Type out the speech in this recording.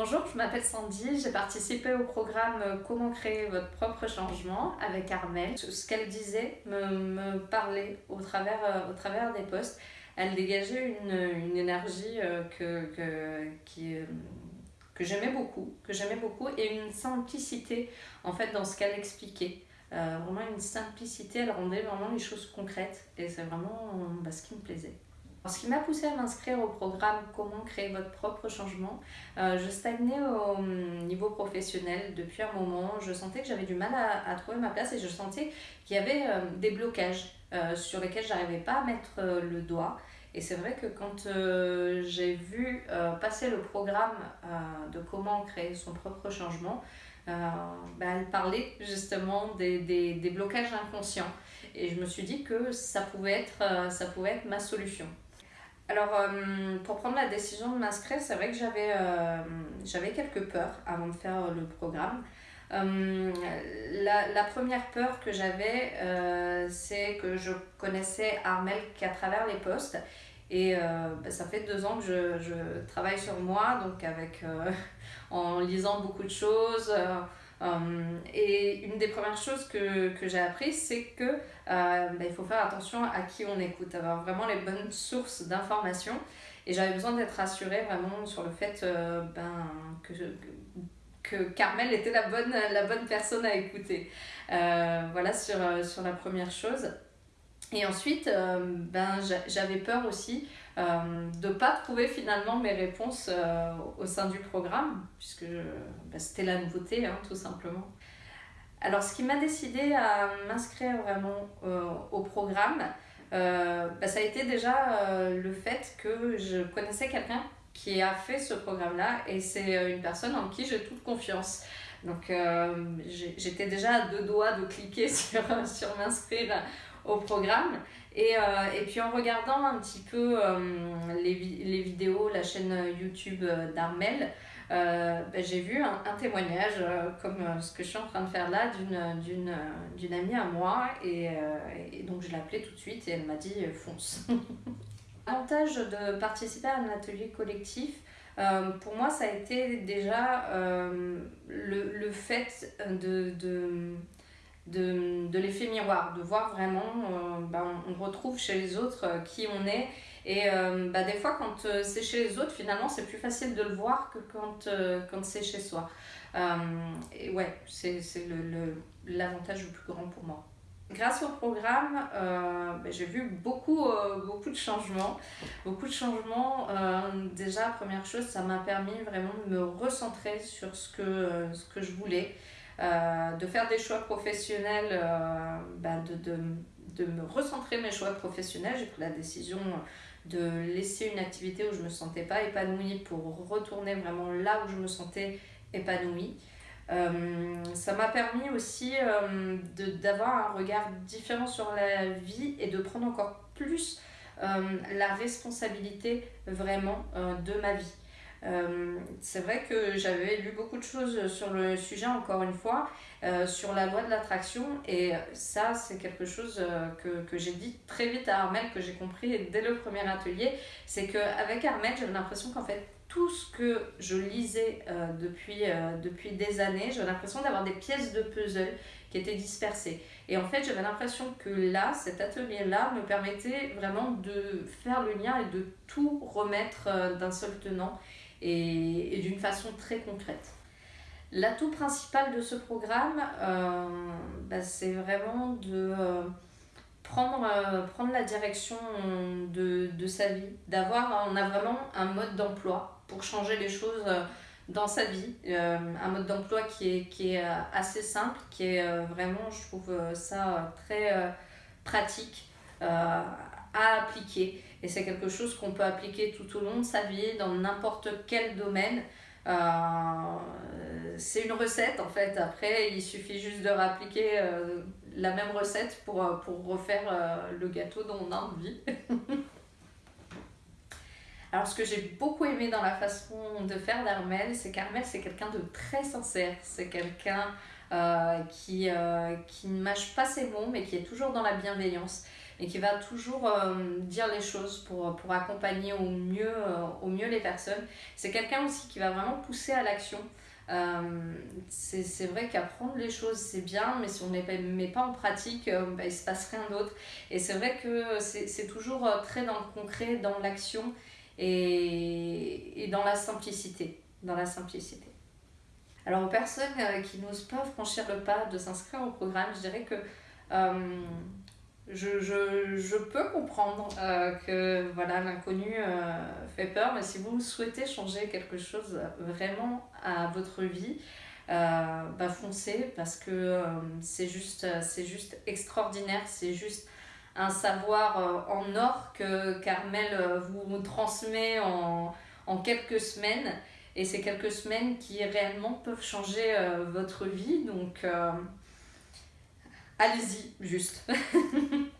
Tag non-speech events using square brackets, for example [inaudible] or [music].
Bonjour, je m'appelle Sandy, j'ai participé au programme Comment créer votre propre changement avec Armel. Ce qu'elle disait me, me parlait au travers, euh, au travers des postes. Elle dégageait une, une énergie euh, que, que, euh, que j'aimais beaucoup, que j'aimais beaucoup et une simplicité en fait dans ce qu'elle expliquait. Vraiment une simplicité, elle rendait vraiment les choses concrètes et c'est vraiment bah, ce qui me plaisait. Ce qui m'a poussé à m'inscrire au programme Comment créer votre propre changement, euh, je stagnais au hum, niveau professionnel depuis un moment. Je sentais que j'avais du mal à, trouver ma place et je sentais qu'il y avait euh, des blocages euh, sur lesquels j'arrivais pas à mettre euh, le doigt. Et c'est vrai que quand j'ai vu passer le programme de comment créer son propre changement, bah, elle parlait justement des, des, des blocages inconscients. Et je me suis dit que ça pouvait être, ça pouvait être ma solution. Alors, euh, pour prendre la décision de m'inscrire, c'est vrai que j'avais euh, quelques peurs avant de faire le programme. Euh, la, première peur que j'avais, euh, c'est que je connaissais Armel qu'à travers les postes. Et euh, bah, ça fait deux ans que je, je, travaille sur moi, donc avec, euh, [laughs] en lisant beaucoup de choses, et une des premières choses que, que j'ai appris, c'est que euh, bah, il faut faire attention à qui on écoute, avoir vraiment les bonnes sources d'informations. Et j'avais besoin d'être rassurée vraiment sur le fait euh, ben, que, que Carmel était la bonne, la bonne personne à écouter. Euh, voilà sur, sur la première chose. Et ensuite, euh, ben, j'avais peur aussi euh, de ne pas trouver finalement mes réponses euh, au sein du programme, puisque ben, c'était la nouveauté, hein, tout simplement. Alors, ce qui m'a décidé à m'inscrire vraiment au programme, ben, ça a été déjà le fait que je connaissais quelqu'un qui a fait ce programme-là, et c'est une personne en qui j'ai toute confiance. Donc, j'étais déjà à deux doigts de cliquer [laughs] sur, sur m'inscrire au programme. Et, euh, et puis en regardant un petit peu euh, les, les vidéos, la chaîne YouTube d'Armel, euh, ben, j'ai vu un, témoignage euh, comme ce que je suis en train de faire là d'une amie à moi et, donc je l'ai appelée tout de suite et elle m'a dit fonce. [laughs] L'avantage de participer à un atelier collectif, euh, pour moi, ça a été déjà euh, le, le fait de, de, de l'effet miroir, de voir vraiment, euh, bah, on, retrouve chez les autres euh, qui on est. Et euh, bah, des fois, quand euh, c'est chez les autres, finalement, c'est plus facile de le voir que quand, quand c'est chez soi. Et ouais, c'est l'avantage le, le, le plus grand pour moi. Grâce au programme, bah, j'ai vu beaucoup, beaucoup de changements. Beaucoup de changements. déjà, première chose, ça m'a permis vraiment de me recentrer sur ce que, ce que je voulais. Euh, de faire des choix professionnels, euh, bah de, me recentrer mes choix professionnels. J'ai pris la décision de laisser une activité où je ne me sentais pas épanouie pour retourner vraiment là où je me sentais épanouie. Euh, ça m'a permis aussi d'avoir un regard différent sur la vie et de prendre encore plus la responsabilité vraiment de ma vie. Euh, c'est vrai que j'avais lu beaucoup de choses sur le sujet, encore une fois, euh, sur la loi de l'attraction. Et ça, c'est quelque chose euh, que, que j'ai dit très vite à Armel, que j'ai compris dès le premier atelier. C'est qu'avec Armel, j'avais l'impression qu'en fait, tout ce que je lisais depuis, depuis des années, j'avais l'impression d'avoir des pièces de puzzle qui étaient dispersées. Et en fait, j'avais l'impression que là, cet atelier-là me permettait vraiment de faire le lien et de tout remettre d'un seul tenant et, d'une façon très concrète. L'atout principal de ce programme, euh, bah, c'est vraiment de euh, prendre, euh, prendre la direction de, de sa vie, d'avoir, on a vraiment un mode d'emploi pour changer les choses dans sa vie, un mode d'emploi qui est, qui est assez simple, qui est vraiment, je trouve ça très pratique appliquer. Et c'est quelque chose qu'on peut appliquer tout au long de sa vie, dans n'importe quel domaine. Euh, c'est une recette en fait. Après, il suffit juste de réappliquer euh, la même recette pour, euh, refaire le gâteau dont on a envie. Alors, ce que j'ai beaucoup aimé dans la façon de faire d'Armel, c'est qu'Armel, c'est quelqu'un de très sincère. C'est quelqu'un qui, qui ne mâche pas ses mots, mais qui est toujours dans la bienveillance. Et qui va toujours dire les choses pour, pour accompagner au mieux, au mieux les personnes. C'est quelqu'un aussi qui va vraiment pousser à l'action. c'est vrai qu'apprendre les choses c'est bien, mais si on ne les met pas en pratique, bah, il ne se passe rien d'autre. Et c'est vrai que c'est toujours très dans le concret, dans l'action et, et dans la simplicité. Dans la simplicité. Alors aux personnes euh, qui n'osent pas franchir le pas de s'inscrire au programme, je dirais que euh, je, je, je, peux comprendre euh, que voilà l'inconnu fait peur, mais si vous souhaitez changer quelque chose vraiment à votre vie, bah foncez parce que c'est juste, juste extraordinaire, c'est juste un savoir en or que Carmel vous transmet en, en quelques semaines et c'est quelques semaines qui réellement peuvent changer euh, votre vie. Donc, euh, allez-y, juste. [laughs]